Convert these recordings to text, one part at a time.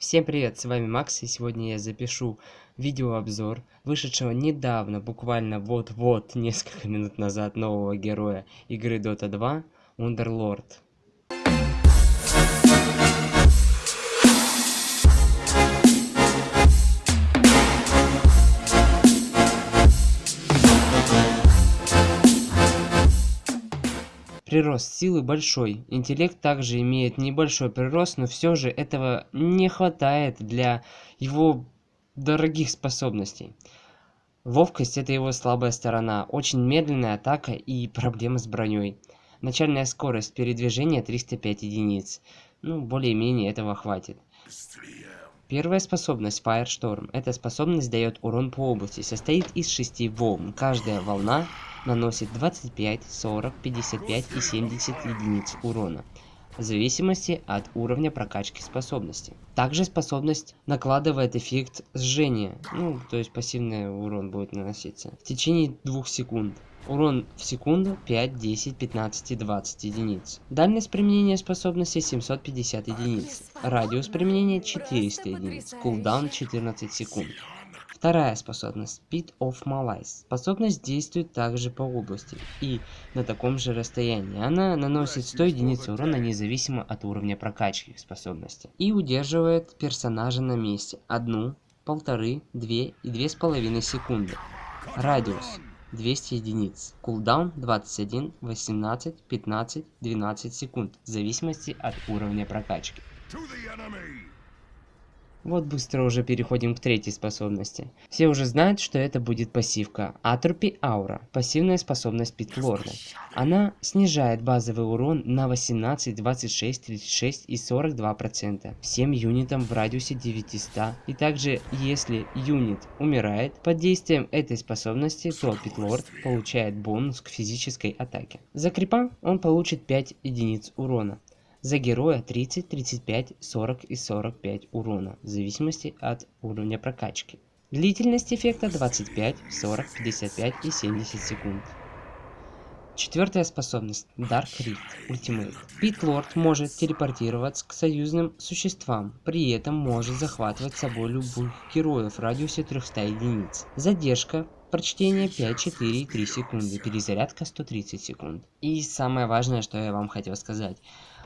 Всем привет, с вами Макс, и сегодня я запишу видеообзор вышедшего недавно, буквально вот-вот, несколько минут назад, нового героя игры Dota 2, Underlord. Прирост силы большой. Интеллект также имеет небольшой прирост, но все же этого не хватает для его дорогих способностей. Ловкость это его слабая сторона, очень медленная атака и проблемы с броней. Начальная скорость передвижения 305 единиц. Ну, более-менее этого хватит. Первая способность Firestorm. Эта способность дает урон по области, состоит из шести волн. Каждая волна наносит 25, 40, 55 и 70 единиц урона в зависимости от уровня прокачки способности. Также способность накладывает эффект сжения, ну, то есть пассивный урон будет наноситься в течение двух секунд. Урон в секунду 5, 10, 15 и 20 единиц. Дальность применения способности 750 единиц. Радиус применения 400 единиц. Кулдаун 14 секунд. Вторая способность Speed of Malice. Способность действует также по области и на таком же расстоянии. Она наносит 100 единиц урона независимо от уровня прокачки способности. И удерживает персонажа на месте. Одну, полторы, две и две с половиной секунды. Радиус 200 единиц. Кулдаун 21, 18, 15, 12 секунд. В зависимости от уровня прокачки. Вот быстро уже переходим к третьей способности. Все уже знают, что это будет пассивка. Атропи Аура. Пассивная способность Питлорда. Она снижает базовый урон на 18, 26, 36 и 42% всем юнитам в радиусе 900. И также, если юнит умирает под действием этой способности, то Питлорд получает бонус к физической атаке. За крипа он получит 5 единиц урона за героя 30, 35, 40 и 45 урона, в зависимости от уровня прокачки. Длительность эффекта 25, 40, 55 и 70 секунд. Четвертая способность Dark Rift Ultimate. Pit Lord может телепортироваться к союзным существам, при этом может захватывать с собой любых героев в радиусе 300 единиц. Задержка прочтения 5, 4 и 3 секунды, перезарядка 130 секунд. И самое важное, что я вам хотел сказать.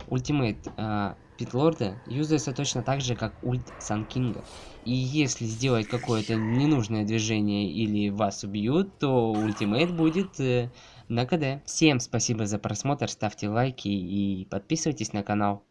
Ultimate э, Pit Lord а юзается точно так же, как ульт Sand King а. И если сделать какое-то ненужное движение или вас убьют, то ultimate будет э, на КД. Всем спасибо за просмотр, ставьте лайки и подписывайтесь на канал.